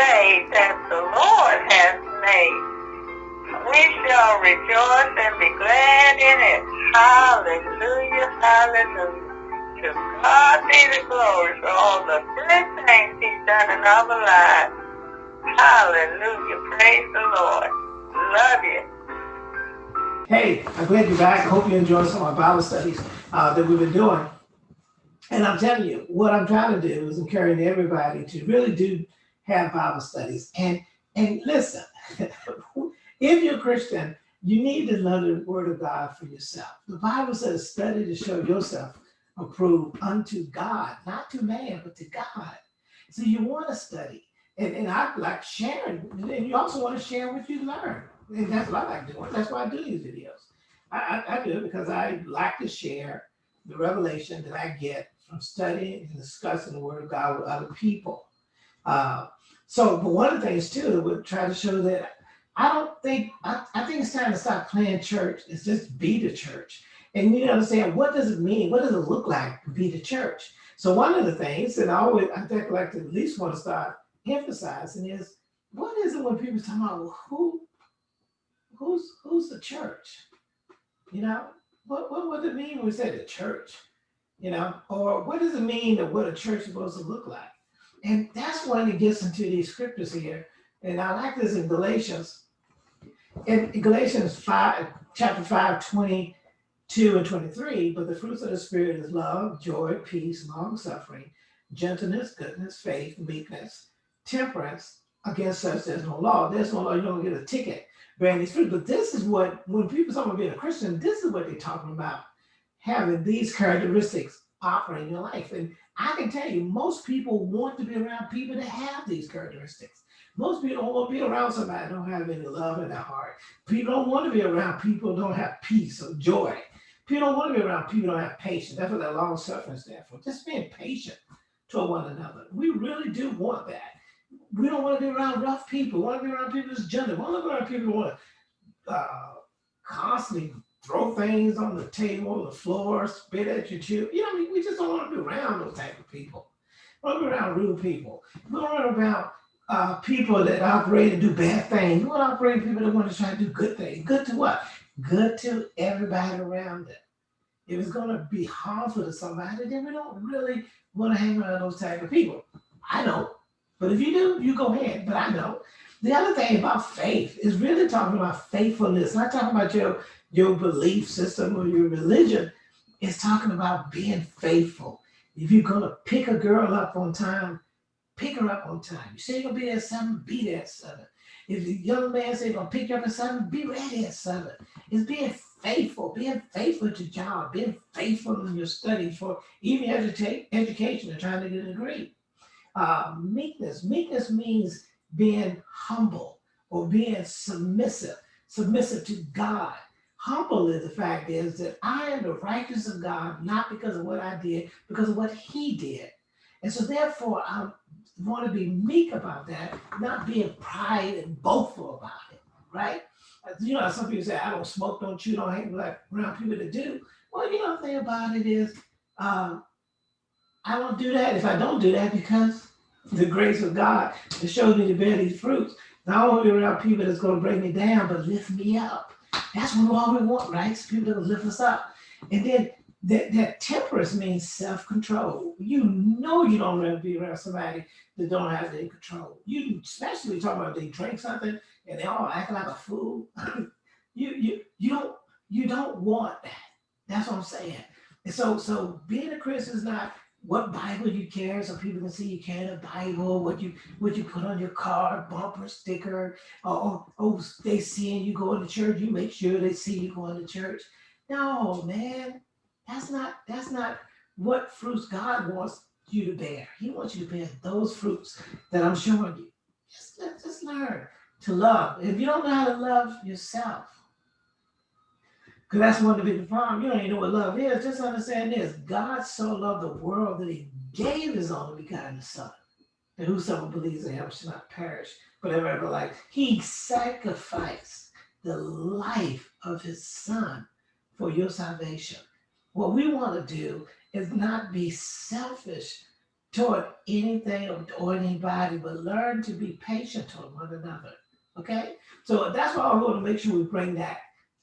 day that the Lord has made. We shall rejoice and be glad in it. Hallelujah, hallelujah. To God be the glory for all the good things he's done in our lives. Hallelujah, praise the Lord. Love you. Hey, I'm glad you're back. Hope you enjoyed some of our Bible studies uh, that we've been doing. And I'm telling you, what I'm trying to do is encourage everybody to really do have Bible studies. And and listen, if you're a Christian, you need to learn the word of God for yourself. The Bible says, study to show yourself approved unto God, not to man, but to God. So you want to study. And, and I like sharing, and you also want to share what you learn. And that's what I like doing. That's why I do these videos. I, I, I do it because I like to share the revelation that I get from studying and discussing the word of God with other people. Uh, so, but one of the things too, we try to show that I don't think, I, I think it's time to stop playing church. It's just be the church. And you understand what does it mean? What does it look like to be the church? So one of the things that I always, I think like to at least want to start emphasizing is, what is it when people talk about, who, who's, who's the church? You know, what, what would it mean when we say the church? You know, or what does it mean that what a church is supposed to look like? And that's when it gets into these scriptures here. And I like this in Galatians. In Galatians 5, chapter 5, 22 and 23, but the fruits of the Spirit is love, joy, peace, long suffering, gentleness, goodness, faith, meekness, temperance. Against such there's no law. There's no law, you don't get a ticket bearing these fruits. But this is what, when people talk about being a Christian, this is what they're talking about having these characteristics operate in your life. And I can tell you, most people want to be around people that have these characteristics. Most people don't want to be around somebody that don't have any love in their heart. People don't want to be around people don't have peace or joy. People don't want to be around people don't have patience. That's what that long suffering stands for. Just being patient to one another. We really do want that. We don't want to be around rough people. We want to be around people that's gentle. We want to be around people who want to uh, constantly throw things on the table, the floor, spit at your children. You know, what I mean, we just don't want to be around those type of people. We want to be around rude people. We don't want around uh, people that operate and do bad things. We want to operate people that want to try to do good things. Good to what? Good to everybody around them. If it's going to be harmful to somebody, then we don't really want to hang around those type of people. I don't. But if you do, you go ahead. But I don't. The other thing about faith is really talking about faithfulness, not talking about your your belief system or your religion It's talking about being faithful. If you're gonna pick a girl up on time, pick her up on time. You say you're gonna be there at seven, be there at seven. If the young man say gonna pick you up at seven, be ready at seven. It's being faithful, being faithful to your job, being faithful in your studies for even education and trying to get a degree. Uh, meekness, meekness means being humble or being submissive, submissive to God humble is the fact is that I am the righteousness of God, not because of what I did, because of what he did. And so therefore, I want to be meek about that, not being pride and boastful about it, right? You know, some people say, I don't smoke, don't chew, don't hang like around people that do. Well, you know, the thing about it is, um, I don't do that if I don't do that because the grace of God has showed me to bear these fruits. To be around people that's going to bring me down, but lift me up. That's what all we want, right? It's people that lift us up. And then that, that temperance means self-control. You know you don't want to be around somebody that don't have any control. You especially talking about they drink something and they all act like a fool. you you you don't you don't want that. That's what I'm saying. And so so being a Christian is not what Bible you carry so people can see you carry a Bible, what you what you put on your car, bumper sticker, or, oh, they seeing you going to church, you make sure they see you going to church. No, man, that's not that's not what fruits God wants you to bear. He wants you to bear those fruits that I'm showing you. Just, just learn to love. If you don't know how to love yourself, because that's one of the big problems. You don't even know what love is. Just understand this. God so loved the world that he gave his only begotten son. And whosoever believes in him shall not perish, but have ever life. He sacrificed the life of his son for your salvation. What we want to do is not be selfish toward anything or anybody, but learn to be patient toward one another. Okay? So that's why I want to make sure we bring that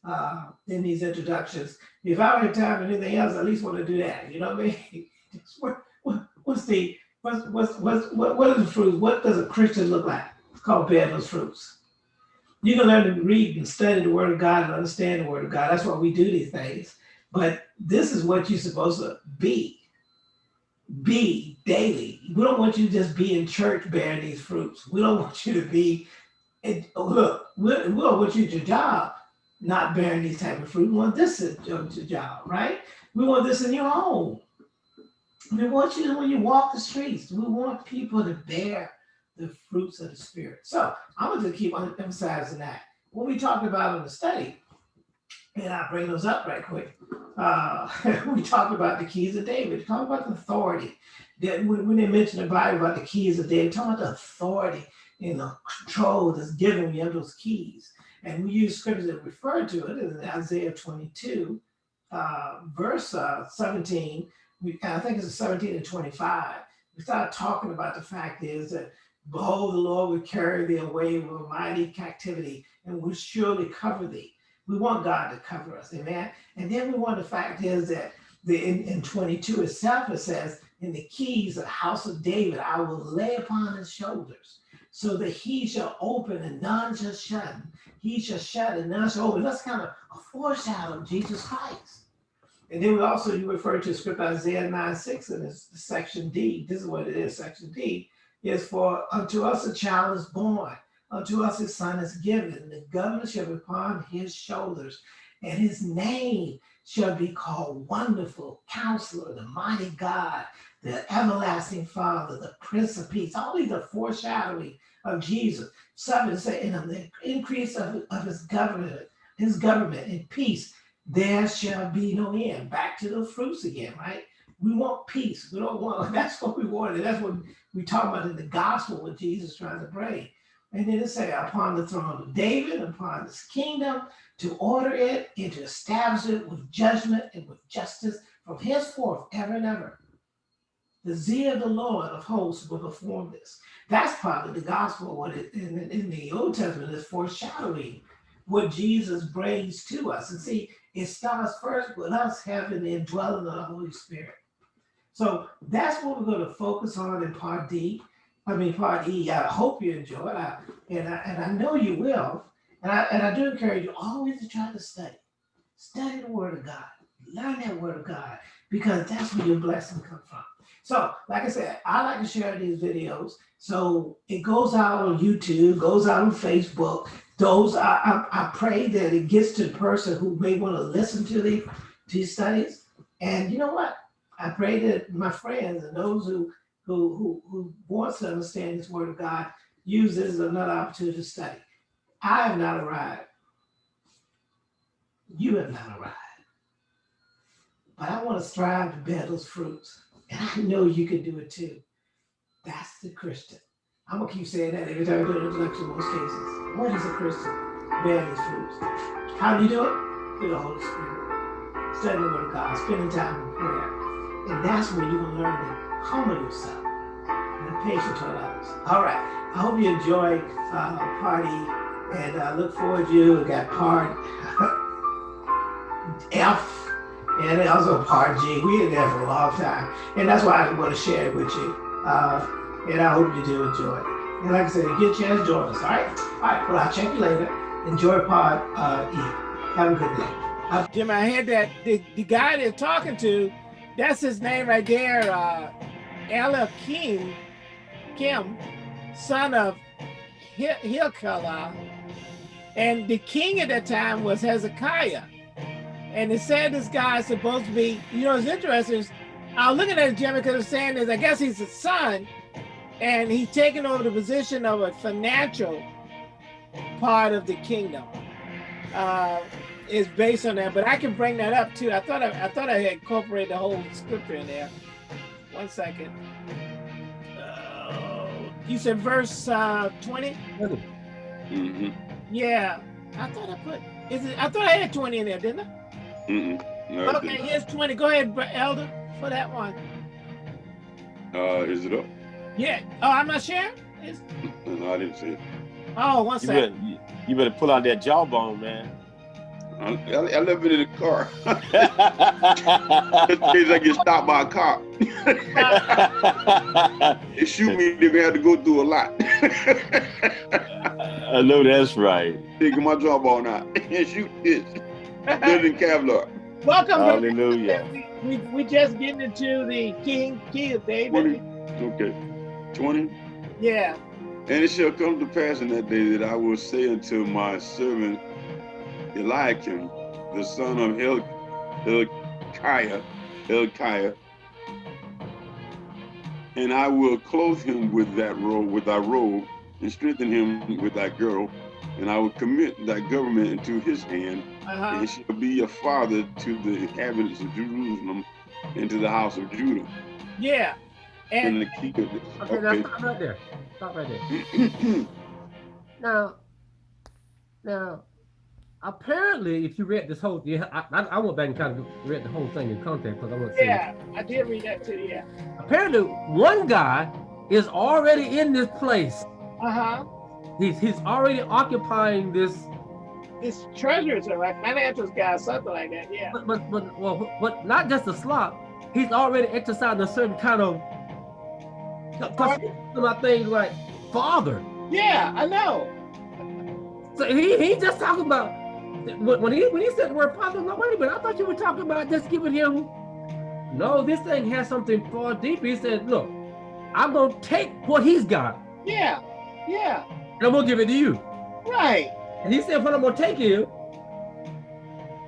uh, in these introductions. If I don't have time for anything else, I at least want to do that. You know what I mean? what, what, what's the what's what's what's what, are the fruits? What does a Christian look like? It's called those fruits. You can learn to read and study the Word of God and understand the Word of God. That's why we do these things. But this is what you're supposed to be. Be daily. We don't want you to just be in church bearing these fruits. We don't want you to be. And look, we don't want you at your job not bearing these type of fruit. We want this at your job, right? We want this in your home. We want you when you walk the streets. We want people to bear the fruits of the spirit. So I'm going to keep emphasizing that. When we talked about in the study, and I'll bring those up right quick. Uh, we talked about the keys of David, talk about the authority. That when, when they mention the Bible about the keys of David, talk about the authority and the control that's given you those keys. And we use scriptures that refer to it in Isaiah 22, uh, verse uh, 17. We, I think it's 17 and 25. We start talking about the fact is that Behold, the Lord will carry thee away with a mighty captivity and will surely cover thee. We want God to cover us, amen. And then we want the fact is that the in, in 22 itself it says, in the keys of the house of David, I will lay upon his shoulders, so that he shall open and none shall shut. He shall shut and none shall open. That's kind of a foreshadow of Jesus Christ. And then we also you refer to script Isaiah 9 6 in this section D. This is what it is, section D is for unto us a child is born, unto us a son is given, the be upon his shoulders, and his name shall be called Wonderful Counselor, the Mighty God, the Everlasting Father, the Prince of Peace. These are foreshadowing of Jesus. Seven in the increase of, of his government, his government and peace, there shall be no end. Back to the fruits again, right? We want peace. We don't want, that's what we wanted. That's what we talk about in the gospel what Jesus trying to pray. And then it say, upon the throne of David, upon this kingdom, to order it and to establish it with judgment and with justice from henceforth, ever and ever. The zeal of the Lord of hosts will perform this. That's part of the gospel. What it, in, in the Old Testament is foreshadowing what Jesus brings to us. And see, it starts first with us having the indwelling of the Holy Spirit. So that's what we're going to focus on in part D. I mean, part E. I hope you enjoy it, I, and I, and I know you will. And I and I do encourage you always to try to study, study the Word of God, learn that Word of God, because that's where your blessing comes from. So, like I said, I like to share these videos. So it goes out on YouTube, goes out on Facebook. Those I, I, I pray that it gets to the person who may want to listen to the to these studies. And you know what? I pray that my friends and those who who who, who wants to understand this word of God use this as another opportunity to study. I have not arrived. You have not arrived. But I want to strive to bear those fruits. And I know you can do it too. That's the Christian. I'm gonna keep saying that every time I do an introduction in most cases. What is a Christian? Bear these fruits. How do you do it? Through the Holy Spirit. Studying the Word of God, spending time in prayer and that's where you're gonna learn to humble yourself and patient toward others. All right. I hope you enjoy uh, party and I uh, look forward to you. We got part F and also part G. We in there for a long time. And that's why I want to share it with you. Uh, and I hope you do enjoy it. And like I said, get a chance, join us. All right. All right. Well, I'll check you later. Enjoy part uh, E. Have a good day. Uh, Jim, I heard that the, the guy they're talking to that's his name right there. Uh, Ella King, Kim, son of Hilkiah. And the king at that time was Hezekiah. And it said this guy is supposed to be, you know, it's interesting. I was looking at Jimmy because saying this, I guess he's a son, and he's taking over the position of a financial part of the kingdom. Uh, is based on that, but I can bring that up too. I thought I, I thought I had incorporated the whole scripture in there. One second. Uh, you said verse uh, 20? Mm -hmm. Yeah. I thought I put, is it, I thought I had 20 in there, didn't I? Mm -mm. No, okay, here's 20. Go ahead, Elder, for that one. Uh, is it up? Yeah. Oh, I'm not sure. It's, No, I didn't see it. oh, one You better, second. you, you better pull out that jawbone, man. I, I, I left it in the car. Just in case I get stopped by a cop. they shoot me, they're gonna have to go through a lot. I know that's right. Taking my jawbone out and shoot this. Better than Kevlar. Welcome. Hallelujah. We, we, we just getting into the King, King of David. Twenty. Okay. Twenty. Yeah. And it shall come to pass in that day that I will say unto my servant Eliakim, the son of Hil- Hilkiah, Hilkiah, and I will clothe him with that robe, with thy robe, and strengthen him with thy girdle, and I will commit thy government into his hand, Uh-huh. and he shall be a father to the inhabitants of Jerusalem and to the house of Judah. Yeah. And And the key of this. Okay, now Okay. stop right there. Stop right there. Now, now, apparently, if you read this whole, yeah, I, I, I went back and kind of read the whole thing in context because I want to say. yeah, I did read that too. Yeah. Apparently, one guy is already in this place. Uh-huh. He's he's already occupying this, This treasures are like financial guy, something like that. Yeah. but but but well, but not just a slot. He's already exercising a certain kind of. My things like father. Yeah, I know. So he he just talking about when when he when he said the word father. No, wait a minute. I thought you were talking about just giving him. No, this thing has something far deeper. He said, "Look, I'm gonna take what he's got Yeah. Yeah. And gonna give it to you." Right. And he said, "What I'm gonna take you,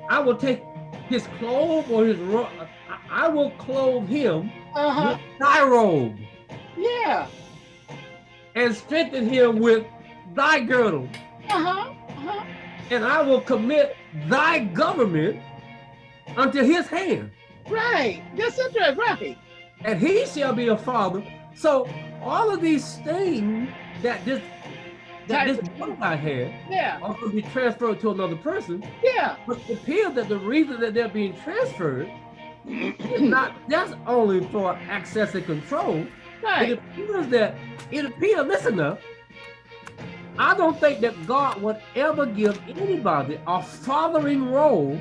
I will take his clothes or his robe. I, will clothe him Uh-huh. with thy robe Yeah. and strengthen him with thy girdle, Uh-huh. Uh-huh. and I will commit thy government unto his hand." Right. That's it. Right. and he shall be a father. So all of these things that this that this one guy had Yeah. are going to be transferred to another person. Yeah. But it appears that the reason that they're being transferred is not just only for access and control. It appears that it appears. Listen now. I don't think that God would ever give anybody a fathering role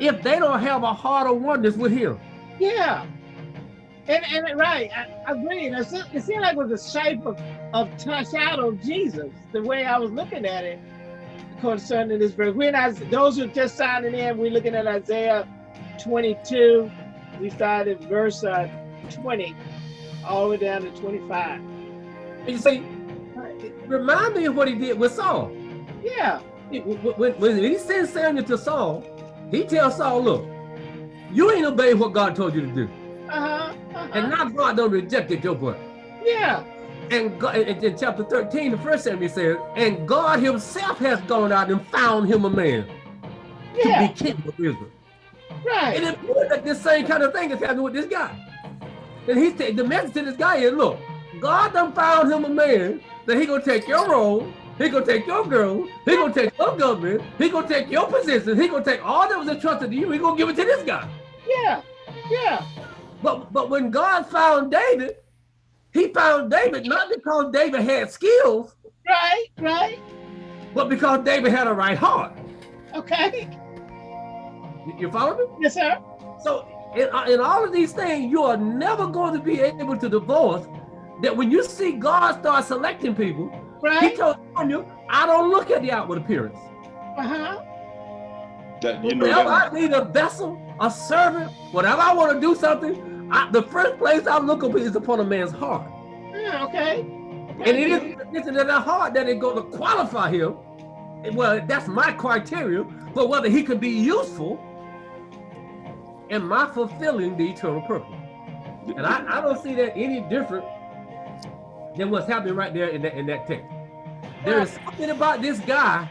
if they don't have a heart of oneness with Him. Yeah. And and right, I, I agree. And It, se- it seemed like it was the shape of, of t- shadow of Jesus, the way I was looking at it concerning this verse. We're not those who just signing in, we're looking at Isaiah 22. We started verse uh, 20 all the way down to 25. And you see, remind me of what he did with Saul. Yeah. He- When, when- he sends Samuel to Saul, he tells Saul, look, you ain't obeyed what God told you to do. Uh-huh. uh-huh. And now God done rejected your boy. yeah. And God, in, in chapter 13, the first Samuel says, and God himself has gone out and found him a man to be king of Israel. And Right. it appears that this same kind of thing is happening with this guy. And he's the message to this guy is, look, God done found him a man that he gonna take your role, he gonna take your girl, he gonna take your government, he gonna take your position, he gonna take all that was entrusted to you, he gonna give it to this guy. Yeah. Yeah. But but when God found David, he found David not because David had skills, Right. Right. but because David had a right heart. Okay. You, you follow me? Yes, sir. So in, uh, in all of these things, you are never going to be able to divorce that when you see God start selecting people, right. he told you, I don't look at the outward appearance. Uh-huh. That you know Whenever that, I need a vessel, a servant, whenever I want to do something, I, the first place I look up is upon a man's heart. Yeah, okay. And it is it's in that heart that it going to qualify him. Well, that's my criteria for whether he could be useful in my fulfilling the eternal purpose. And I, I don't see that any different than what's happening right there in that in that text. There is something about this guy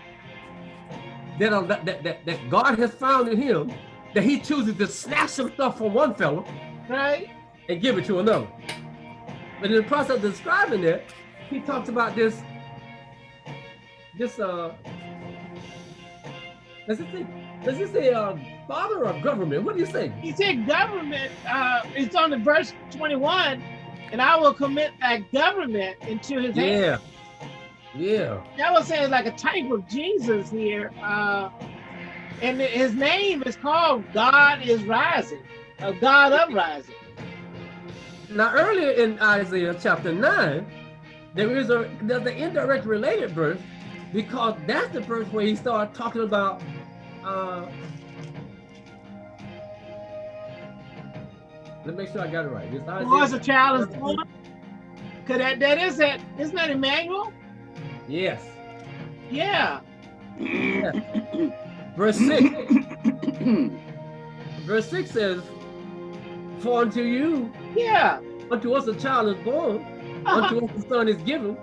that, uh, that, that, that, that God has found in him that he chooses to snatch some stuff from one fellow Right. and give it to another. But in the process of describing that, he talks about this, this uh Does it say, does it say uh, father or government? What do you say? He said government, uh, it's on the verse 21, and I will commit that government into his. Yeah. Yeah. That was saying like a type of Jesus here. Uh, and his name is called God is Rising, a God uprising. Now, earlier in Isaiah chapter 9, there is a there's an indirect related verse because that's the verse where he started talking about uh, let me make sure I got it right. It's Was a child is born? Cause that, that is that, isn't that Emmanuel? yes, Yeah. verse 6. verse 6 says, For unto you, Yeah. unto us a child is born, Uh-huh. unto us a son is given.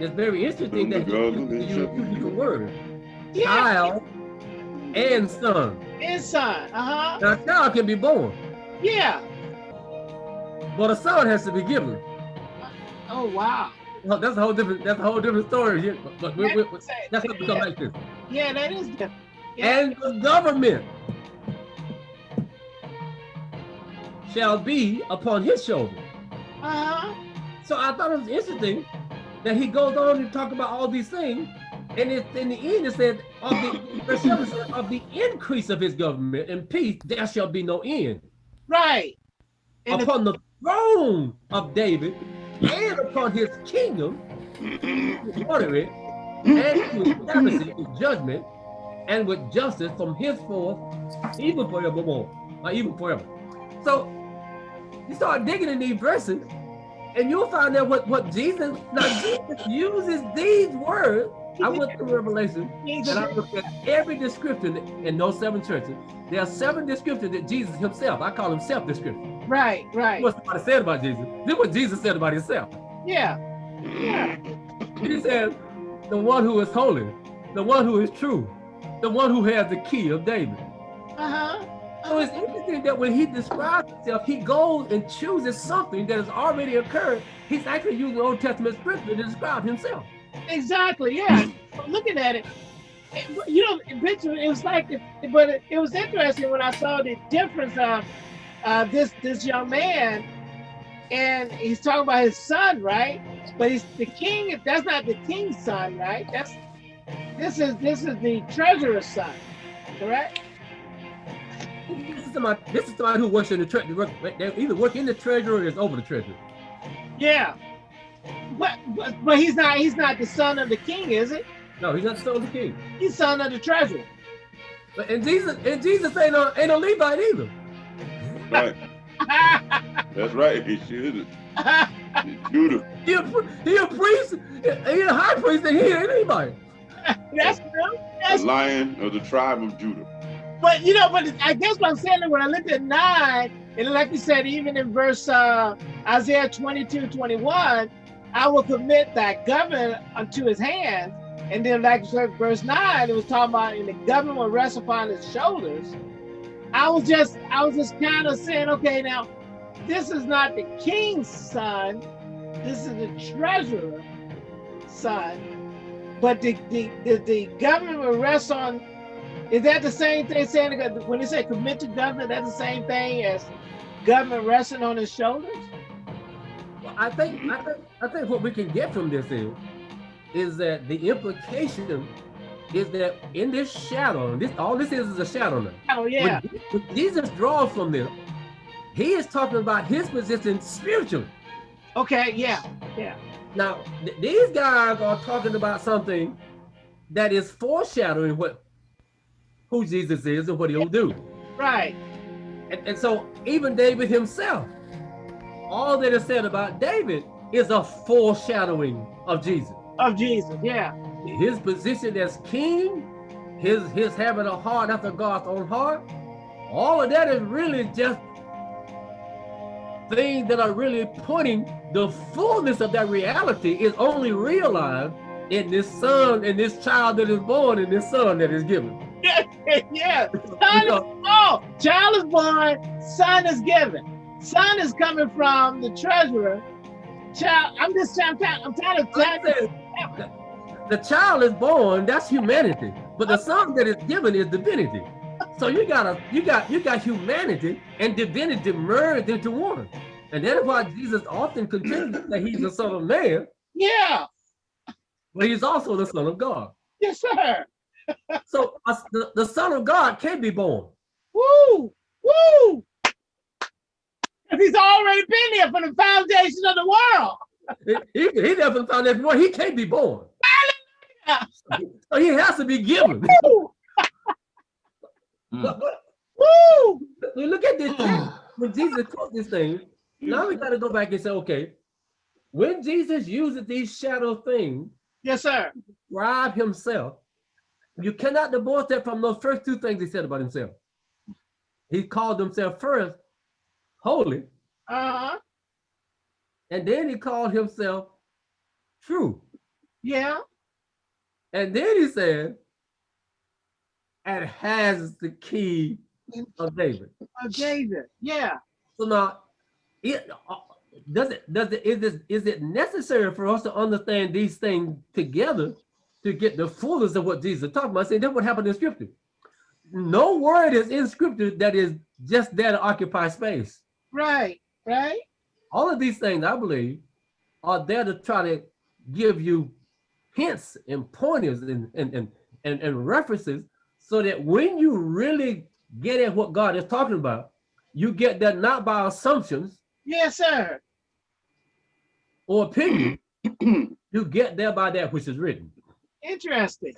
It's very interesting that he uses two different words, Yeah. child and son. His son. Uh-huh. Now, a child can be born, Yeah. but a son has to be given. Oh wow. Well, that's a whole different. That's a whole different story. here, But, but we, we, we- that's what we come yeah. back to. Yeah, that is different. Yeah. And the government shall be upon his shoulder. Uh-huh. So I thought it was interesting that he goes on to talk about all these things, and it, in the end it said, of the, verse seven said, of the increase of his government and peace there shall be no end. Right. And upon the throne of David and upon his kingdom, to order it, and to establish it with judgment and with justice from henceforth, even forevermore, or even forever. So you start digging in these verses, and you'll find out what, what Jesus, now Jesus uses these words. I went through Revelation and I looked at every description in those seven churches. There are seven descriptions that Jesus himself, I call them self-description. right, right. What somebody said about Jesus. This is what Jesus said about himself. Yeah. Yeah. He said, the one who is holy, the one who is true, the one who has the key of David. Uh-huh. So it's interesting that when he describes himself, he goes and chooses something that has already occurred. He's actually using Old Testament scripture to describe himself. Exactly. Yeah. Looking at it, it- you know, it was like, but it, it was interesting when I saw the difference of uh, this this young man, and he's talking about his son, right? But he's the king. That's not the king's son, right? That's this is this is the treasurer's son, correct? This is somebody, this is somebody who works in the treasury. They either work in the treasury or is over the treasury. Yeah. But, but but he's not he's not the son of the king, is it? No, he's not the son of the king. He's son of the treasurer. But and Jesus and Jesus ain't no ain't no Levite either. Right. That's right. He should have. Judah. He a, he a priest, he a high priest, and he ain't anybody. That's true. The That's lion of the tribe of Judah. But you know, but I guess what I'm saying is when I looked at nine, and like you said, even in verse uh, Isaiah 22, 21, I will commit that government unto his hands. And then like you said, verse nine, it was talking about and the government will rest upon his shoulders. I was just, I was just kind of saying, okay, now this is not the king's son, this is the treasurer's son. But the the, the, the government will rest on is that the same thing saying when they say commit to government, that's the same thing as government resting on his shoulders? Well, I think I think I think what we can get from this is is that the implication is that in this shadow, this all this is is a shadow now. Oh yeah. When, when Jesus draws from this, he is talking about his position spiritually. Okay, yeah, yeah. Now, th- these guys are talking about something that is foreshadowing what who Jesus is and what he'll do. Right. And, and so even David himself, all that is said about David is a foreshadowing of Jesus. Of Jesus, yeah. His position as king, his his having a heart after God's own heart, all of that is really just things that are really pointing the fullness of that reality is only realized in this son and this child that is born and this son that is given. yeah. Son is, oh, child is born, son is given. Son is coming from the treasurer. Child, I'm just trying, I'm trying, to tell you. The child is born, that's humanity. But the uh, son that is given is divinity. So you got a you got you got humanity and divinity merged into one. And that is why Jesus often continues that he's the son of man, Yeah. but he's also the son of God. Yes, sir. So us- the, the son of God can be born. Woo! Woo! 'Cause he's already been there from the foundation of the world. He, he, he never found that born. He can't be born. So he has to be given. Woo! But, but Woo! we look at this mm. text, when Jesus taught this thing. Now we got to go back and say, okay, when Jesus uses these shadow things, Yes, sir. describe himself, you cannot divorce that from those first two things he said about himself. He called himself first holy, Uh-huh. and then he called himself true. Yeah. And then he said, and has the key of David. Of David. Yeah. So now, it, uh, does it does it is it is it necessary for us to understand these things together to get the fullness of what Jesus is talking about? See, that's what happened in Scripture. No word is in Scripture that is just there to occupy space. Right. Right. All of these things, I believe, are there to try to give you hints and pointers and and and and, and references so that when you really get at what God is talking about, you get that not by assumptions Yes, sir. or opinion, you get there by that which is written. Interesting.